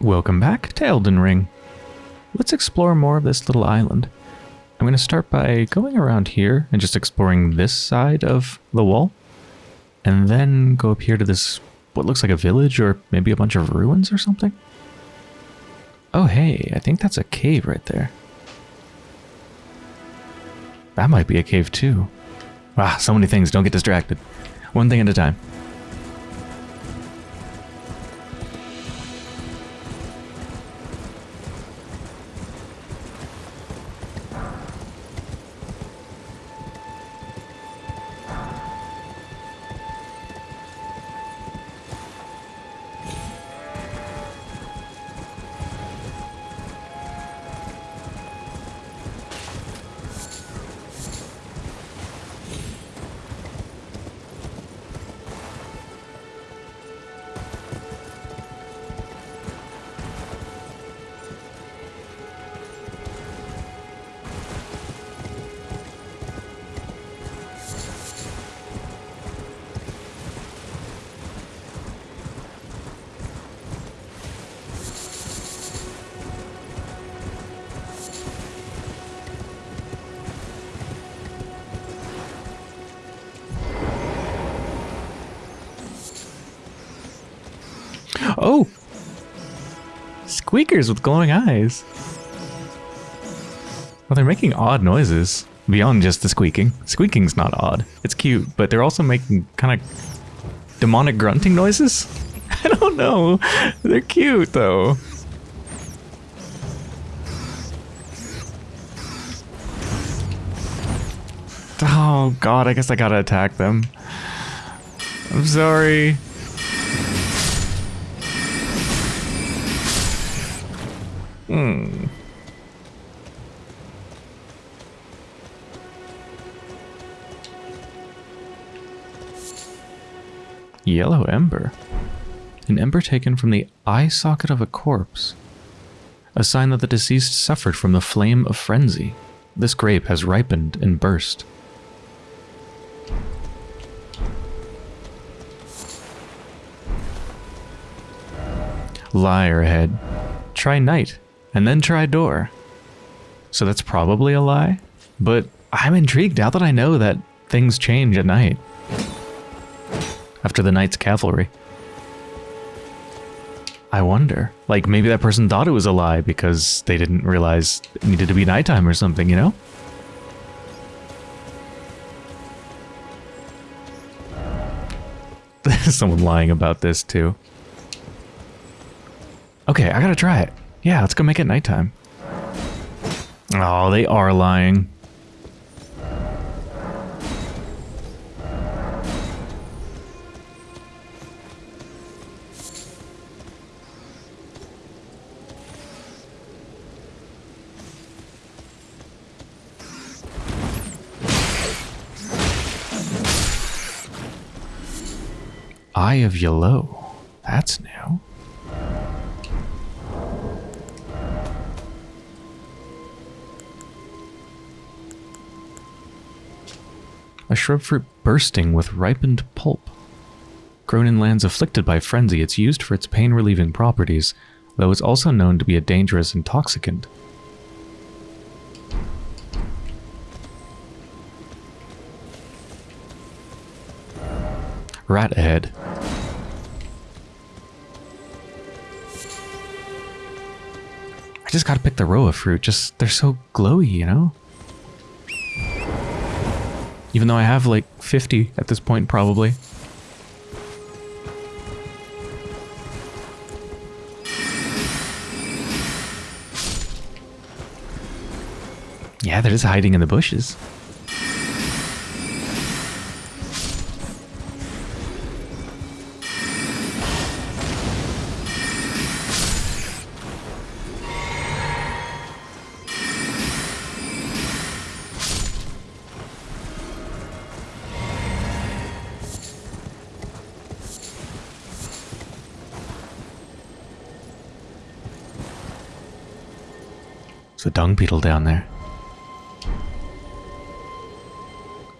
Welcome back to Elden Ring. Let's explore more of this little island. I'm going to start by going around here and just exploring this side of the wall. And then go up here to this, what looks like a village or maybe a bunch of ruins or something. Oh hey, I think that's a cave right there. That might be a cave too. Ah, so many things, don't get distracted. One thing at a time. Squeakers with glowing eyes. Well, they're making odd noises beyond just the squeaking. Squeaking's not odd. It's cute, but they're also making kind of demonic grunting noises. I don't know. They're cute, though. Oh, God, I guess I gotta attack them. I'm sorry. Hmm. Yellow ember. An ember taken from the eye socket of a corpse. A sign that the deceased suffered from the flame of frenzy. This grape has ripened and burst. Liar head. Try night and then try door. So that's probably a lie, but I'm intrigued now that I know that things change at night. After the night's cavalry. I wonder. Like, maybe that person thought it was a lie because they didn't realize it needed to be nighttime or something, you know? There's someone lying about this, too. Okay, I gotta try it. Yeah, let's go make it nighttime. Oh, they are lying. Eye of Yellow. Shrub fruit bursting with ripened pulp. Grown in lands afflicted by frenzy, it's used for its pain-relieving properties, though it's also known to be a dangerous intoxicant. Rat ahead. I just gotta pick the Rowa fruit, just, they're so glowy, you know? Even though I have like 50 at this point, probably. Yeah, they're just hiding in the bushes. A dung beetle down there.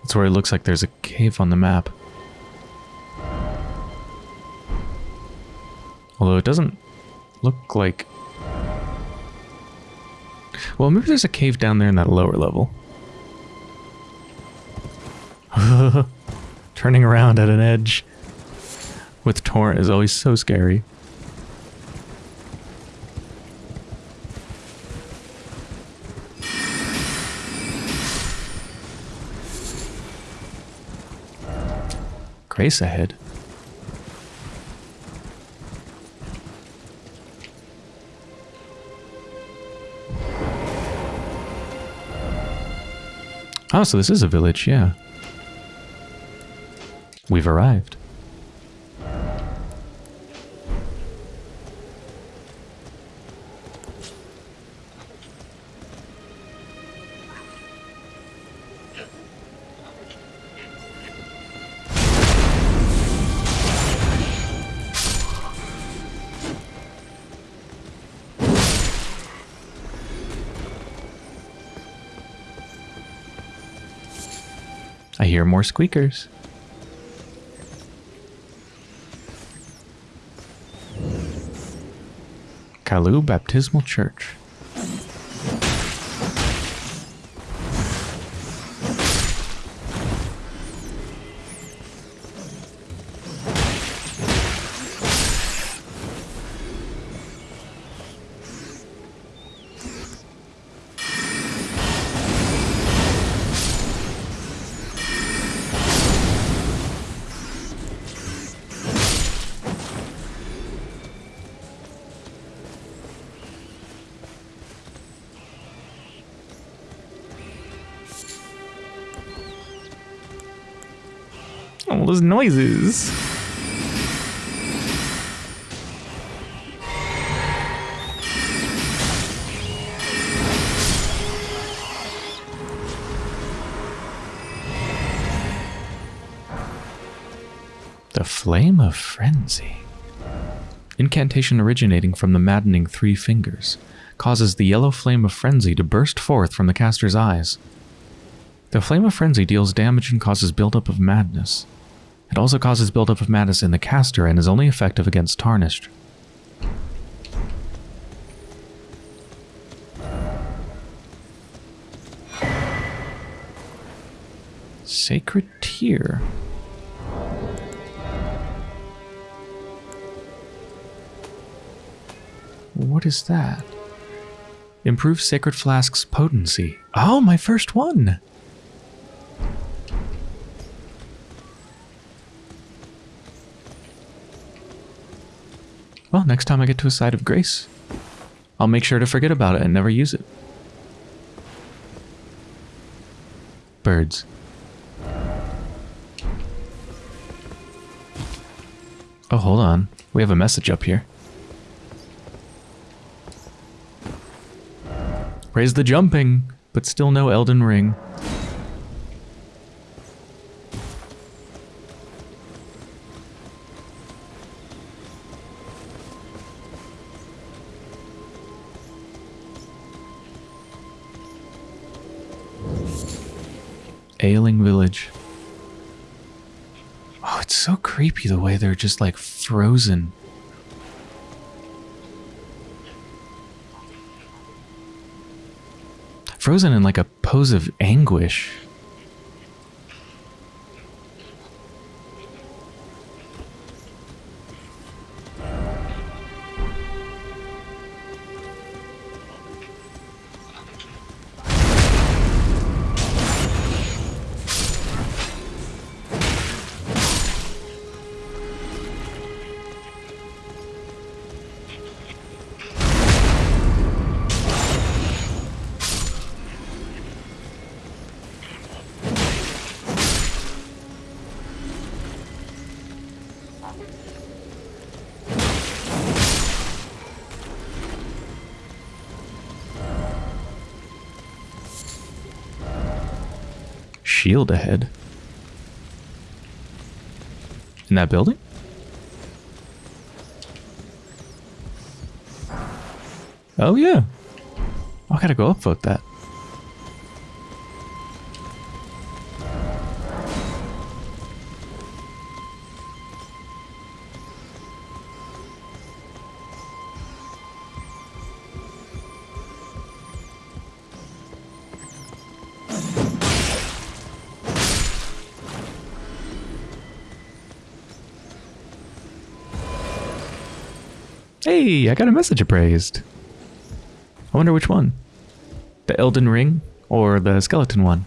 That's where it looks like there's a cave on the map. Although it doesn't look like... Well, maybe there's a cave down there in that lower level. Turning around at an edge with Torrent is always so scary. Grace ahead. Oh, so this is a village, yeah. We've arrived. More squeakers. Callu Baptismal Church. Those noises. The Flame of Frenzy. Incantation originating from the maddening three fingers causes the yellow flame of frenzy to burst forth from the caster's eyes. The Flame of Frenzy deals damage and causes buildup of madness. It also causes buildup of madness in the caster and is only effective against Tarnished. Sacred Tear. What is that? Improve Sacred Flask's potency. Oh, my first one! Well, next time I get to a site of grace, I'll make sure to forget about it and never use it. Birds. Oh, hold on. We have a message up here. Praise the jumping, but still no Elden Ring. Ailing Village. Oh, it's so creepy the way they're just like frozen. Frozen in like a pose of anguish. Shield ahead. In that building? Oh yeah. I gotta go up foot that. Hey, I got a message appraised. I wonder which one. The Elden Ring or the skeleton one?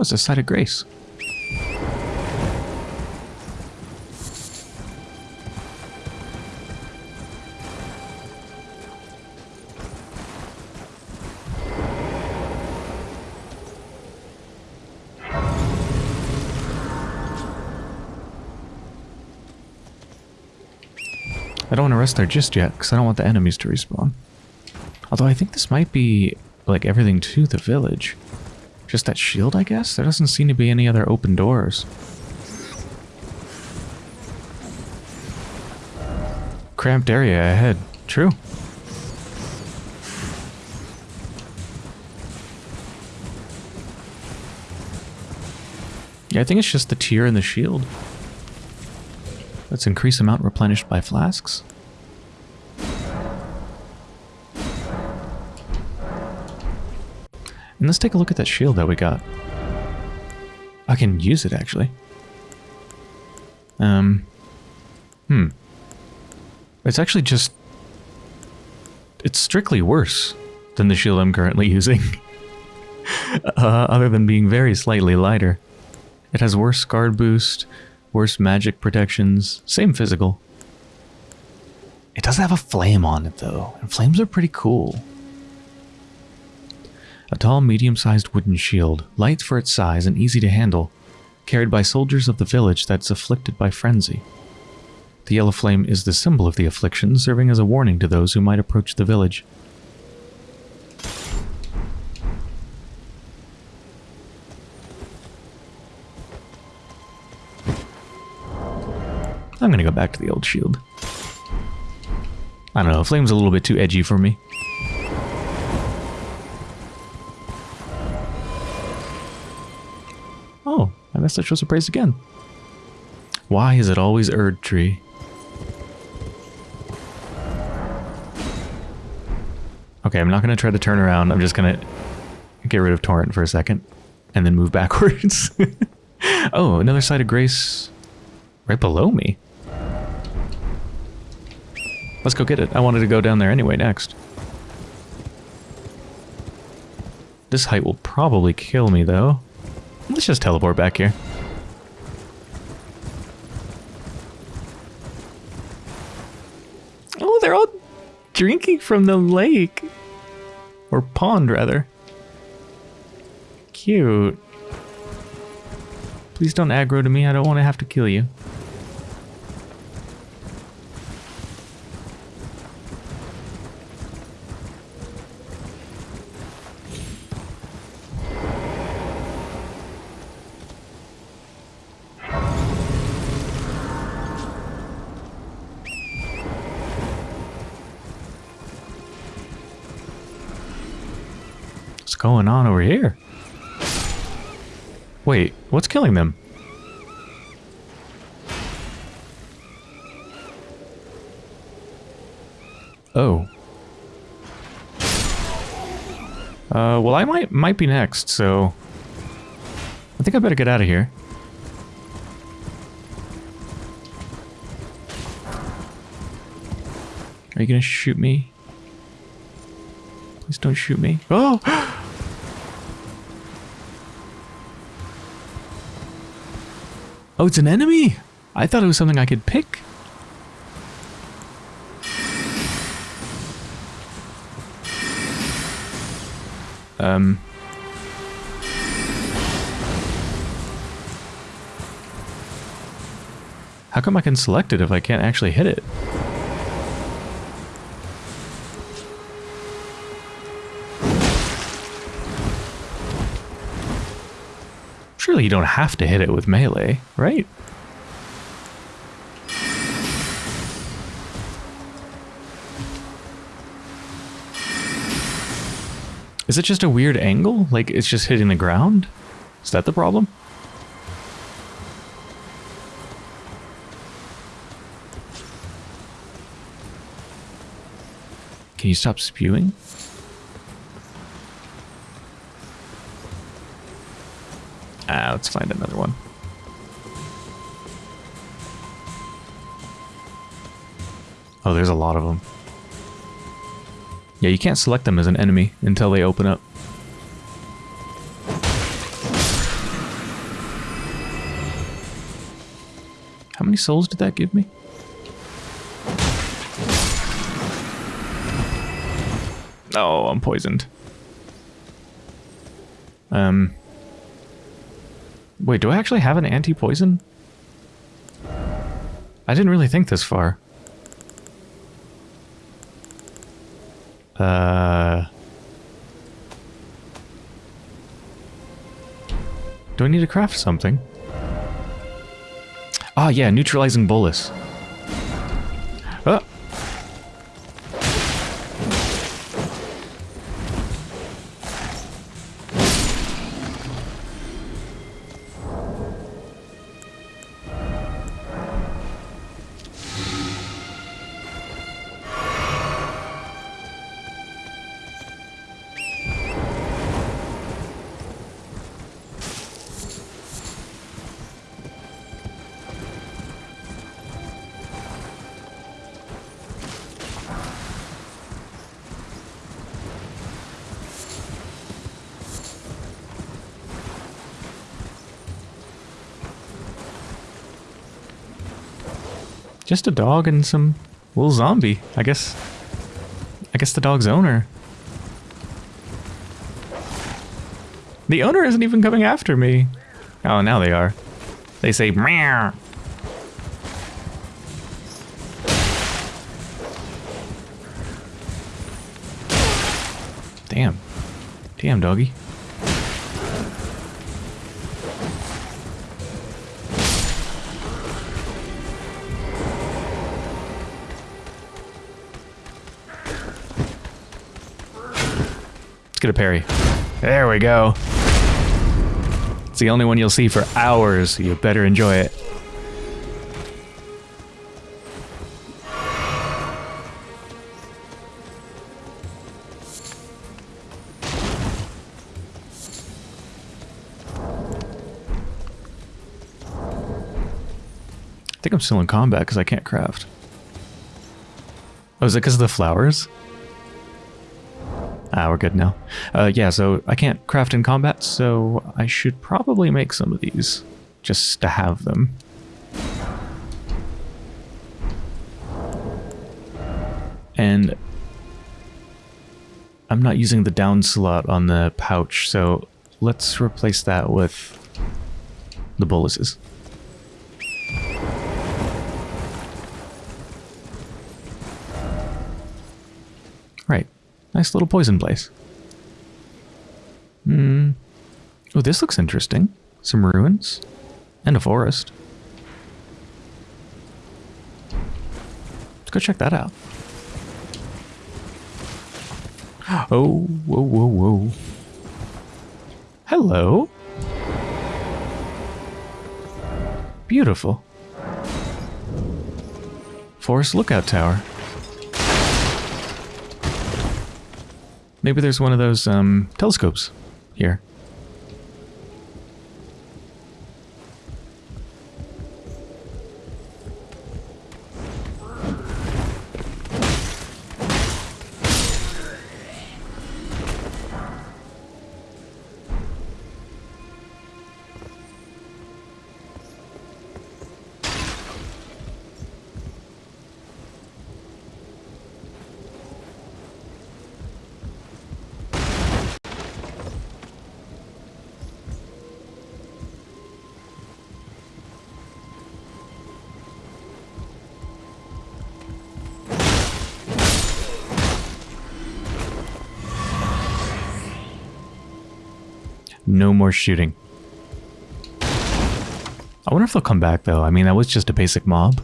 What's a site of grace? I don't want to rest there just yet, because I don't want the enemies to respawn. Although I think this might be, like, everything to the village. Just that shield, I guess? There doesn't seem to be any other open doors. Cramped area ahead. True. Yeah, I think it's just the tear and the shield. Let's increase amount replenished by flasks. Let's take a look at that shield that we got. I can use it, actually. Um, hmm. It's actually just... It's strictly worse than the shield I'm currently using. uh, other than being very slightly lighter. It has worse guard boost, worse magic protections, same physical. It does have a flame on it, though, and flames are pretty cool. A tall, medium-sized wooden shield, light for its size and easy to handle, carried by soldiers of the village that's afflicted by frenzy. The yellow flame is the symbol of the affliction, serving as a warning to those who might approach the village. I'm gonna go back to the old shield. I don't know, flame's a little bit too edgy for me. My message was appraised again. Why is it always Erd Tree? Okay, I'm not going to try to turn around. I'm just going to get rid of Torrent for a second and then move backwards. oh, another site of grace right below me. Let's go get it. I wanted to go down there anyway next. This height will probably kill me, though. Let's just teleport back here. Oh, they're all drinking from the lake. Or pond, rather. Cute. Please don't aggro to me. I don't want to have to kill you. What's killing them? Oh. Uh, well, I might might be next, so I think I better get out of here. Are you gonna shoot me? Please don't shoot me. Oh! Oh, it's an enemy! I thought it was something I could pick. Um... How come I can select it if I can't actually hit it? You don't have to hit it with melee, right? Is it just a weird angle? Like it's just hitting the ground? Is that the problem? Can you stop spewing? Ah, let's find another one. Oh, there's a lot of them. Yeah, you can't select them as an enemy until they open up. How many souls did that give me? Oh, I'm poisoned. Um. Wait, do I actually have an anti-poison? I didn't really think this far. Uh... Do I need to craft something? Ah, yeah, neutralizing bolus. Just a dog and some little zombie. I guess. I guess the dog's owner. The owner isn't even coming after me. Oh, now they are. They say meow. Damn. Damn, doggy. Let's parry. There we go. It's the only one you'll see for hours. You better enjoy it. I think I'm still in combat because I can't craft. Oh, is it because of the flowers? Ah, we're good now. Uh, yeah, so I can't craft in combat, so I should probably make some of these, just to have them. And I'm not using the down slot on the pouch, so let's replace that with the boluses. Nice little poison place. Hmm. Oh, this looks interesting. Some ruins. And a forest. Let's go check that out. Oh, whoa, whoa, whoa. Hello. Beautiful. Forest Lookout Tower. Maybe there's one of those um, telescopes here. No more shooting. I wonder if they'll come back, though. I mean, that was just a basic mob.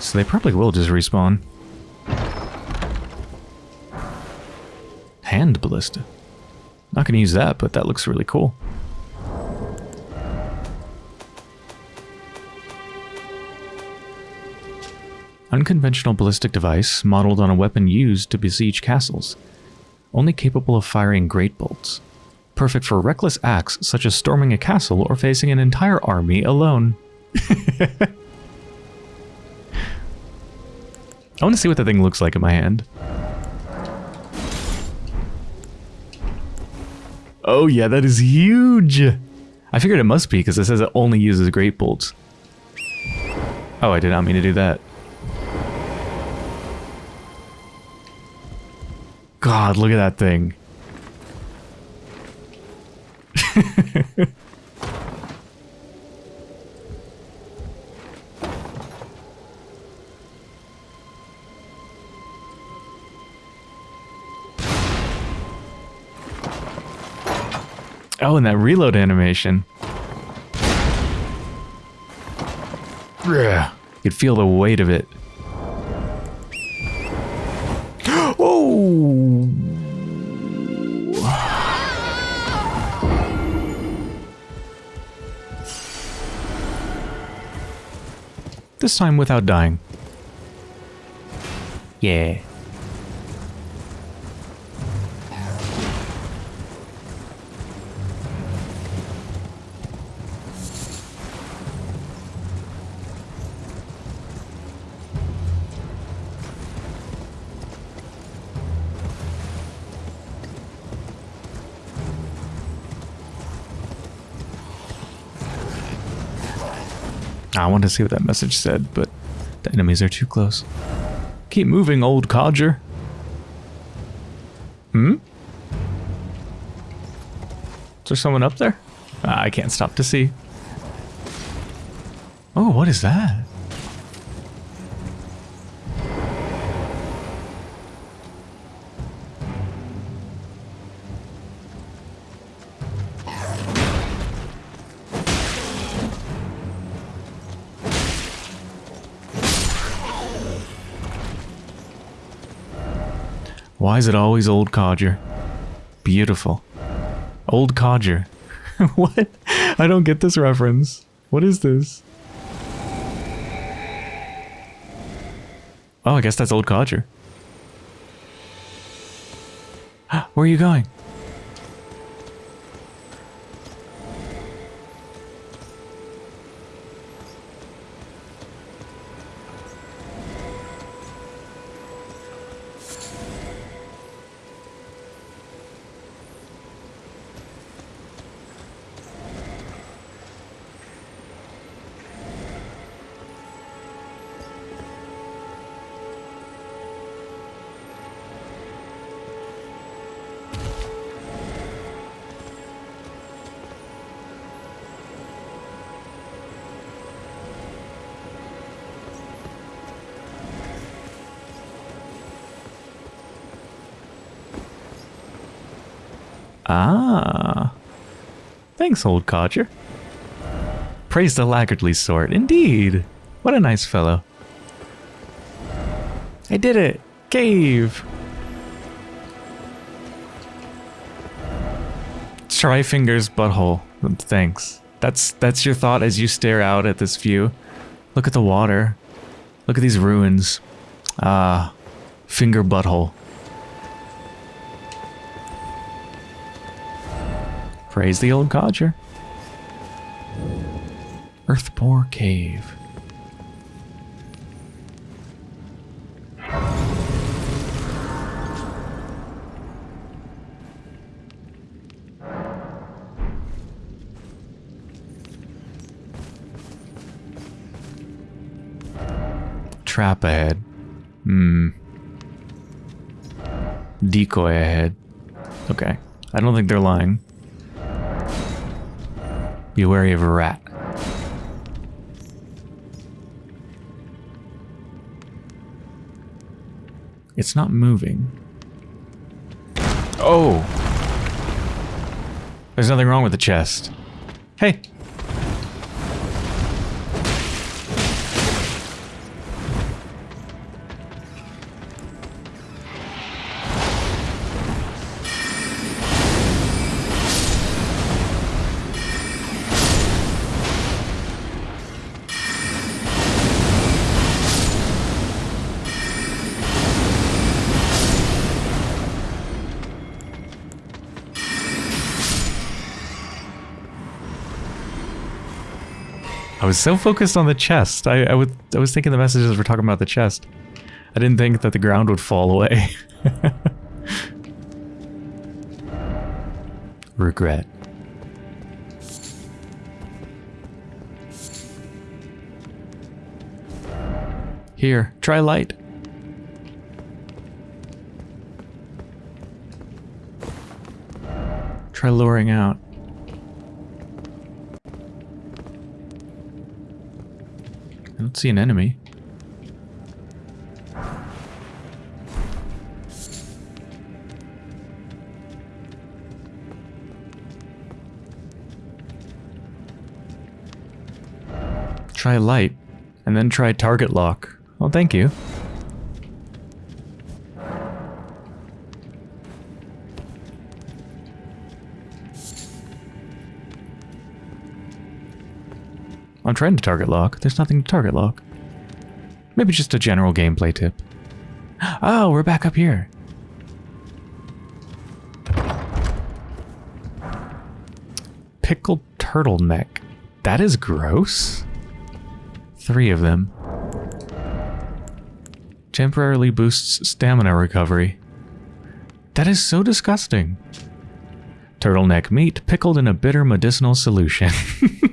So they probably will just respawn. Hand ballista. Not gonna use that, but that looks really cool. Unconventional ballistic device modeled on a weapon used to besiege castles. Only capable of firing great bolts. Perfect for reckless acts such as storming a castle or facing an entire army alone. I want to see what the thing looks like in my hand. Oh yeah, that is huge! I figured it must be because it says it only uses great bolts. Oh, I did not mean to do that. God, look at that thing. oh, and that reload animation. You could feel the weight of it. oh! This time without dying. Yeah. I wanted to see what that message said, but the enemies are too close. Keep moving, old codger. Hmm? Is there someone up there? I can't stop to see. Oh, what is that? Is it always old codger? Beautiful. Old codger. what? I don't get this reference. What is this? Oh, I guess that's old codger. Where are you going? Ah. Thanks, old codger. Praise the laggardly sort. Indeed. What a nice fellow. I did it. Cave. Try fingers butthole. Thanks. That's that's your thought as you stare out at this view. Look at the water. Look at these ruins. Ah, finger butthole. Praise the old codger. Earthbore Cave. Trap ahead. Hmm. Decoy ahead. Okay. I don't think they're lying. Be wary of a rat. It's not moving. Oh! There's nothing wrong with the chest. Hey! Was so focused on the chest. I, I, would, I was thinking the messages were talking about the chest. I didn't think that the ground would fall away. Regret. Here, try light. Try luring out. Don't see an enemy. Try light, and then try target lock. Well, thank you. I'm trying to target lock. There's nothing to target lock. Maybe just a general gameplay tip. Oh, we're back up here. Pickled turtleneck. That is gross. Three of them. Temporarily boosts stamina recovery. That is so disgusting. Turtleneck meat pickled in a bitter medicinal solution.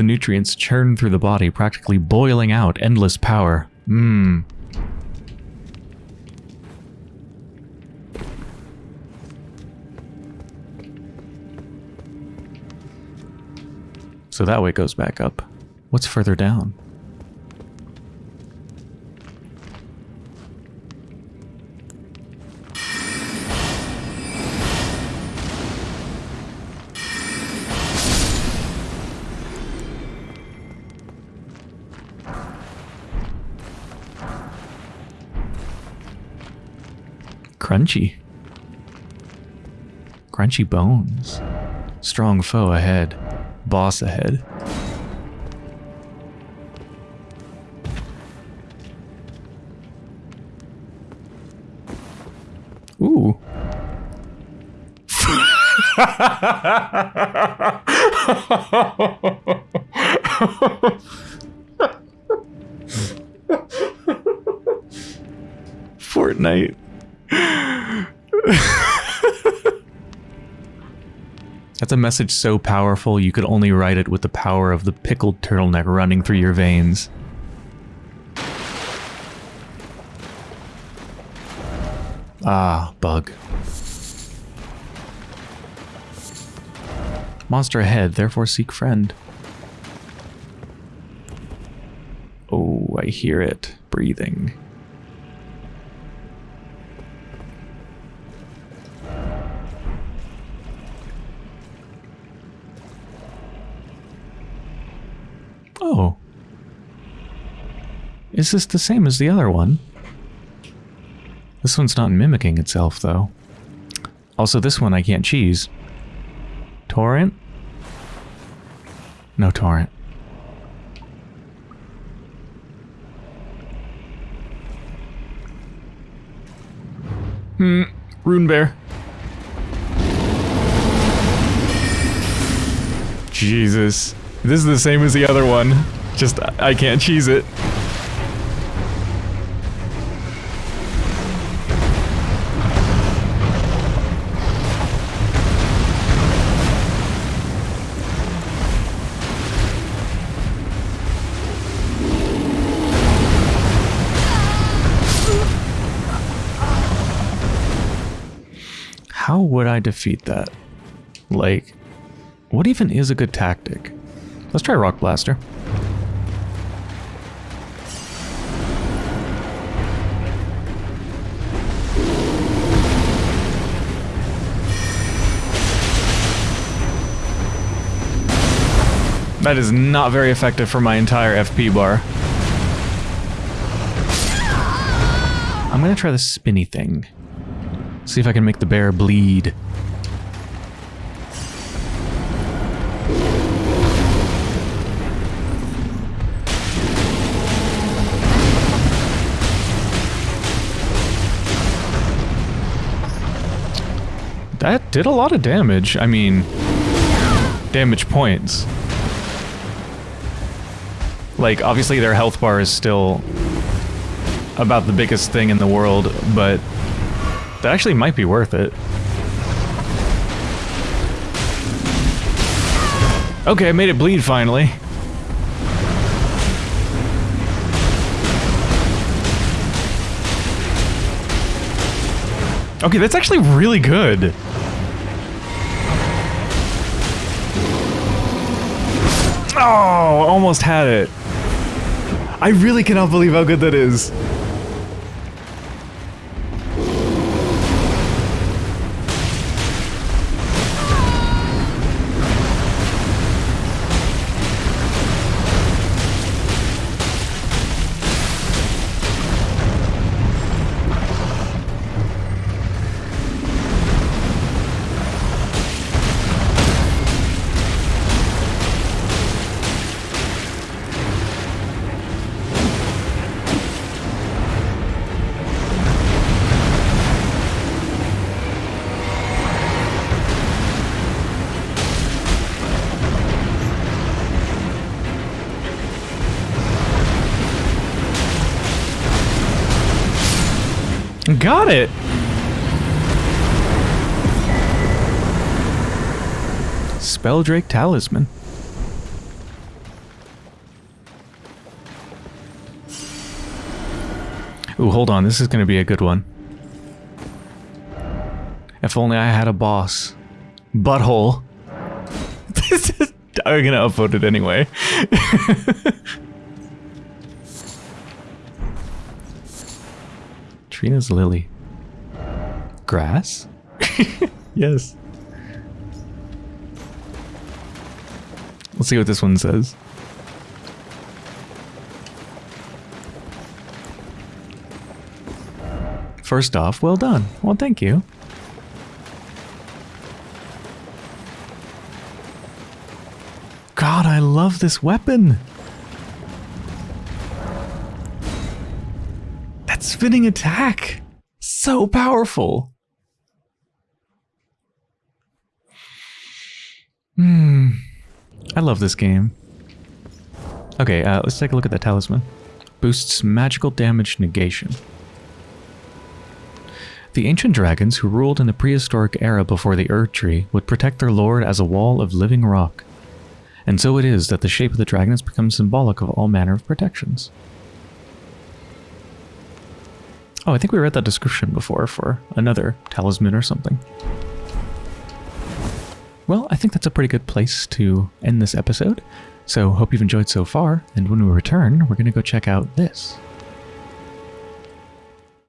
the nutrients churn through the body, practically boiling out endless power. Mmm. So that way it goes back up. What's further down? Crunchy. Crunchy bones. Strong foe ahead. Boss ahead. Ooh. That's a message so powerful you could only write it with the power of the pickled turtleneck running through your veins. Ah, bug. Monster ahead, therefore seek friend. Oh, I hear it. Breathing. Oh. Is this the same as the other one? This one's not mimicking itself, though. Also, this one I can't cheese. Torrent? No torrent. Hmm. Rune Bear. Jesus. This is the same as the other one. Just, I can't cheese it. How would I defeat that? Like, what even is a good tactic? Let's try Rock Blaster. That is not very effective for my entire FP bar. I'm gonna try the spinny thing. See if I can make the bear bleed. That did a lot of damage. I mean, damage points. Like, obviously their health bar is still about the biggest thing in the world, but that actually might be worth it. Okay, I made it bleed finally. Okay, that's actually really good. Oh, almost had it. I really cannot believe how good that is. Got it! Spelldrake Talisman. Ooh, hold on. This is going to be a good one. If only I had a boss. Butthole. This is... I'm going to upvote it anyway. Trina's lily. Grass? yes. Let's see what this one says. First off, well done. Well, thank you. God, I love this weapon. Spinning attack. So powerful. Hmm. I love this game. Okay, uh, let's take a look at the talisman. Boosts magical damage negation. The ancient dragons who ruled in the prehistoric era before the Erdtree would protect their lord as a wall of living rock. And so it is that the shape of the dragon has become symbolic of all manner of protections. Oh, I think we read that description before for another talisman or something. Well, I think that's a pretty good place to end this episode. So hope you've enjoyed so far, and when we return, we're going to go check out this.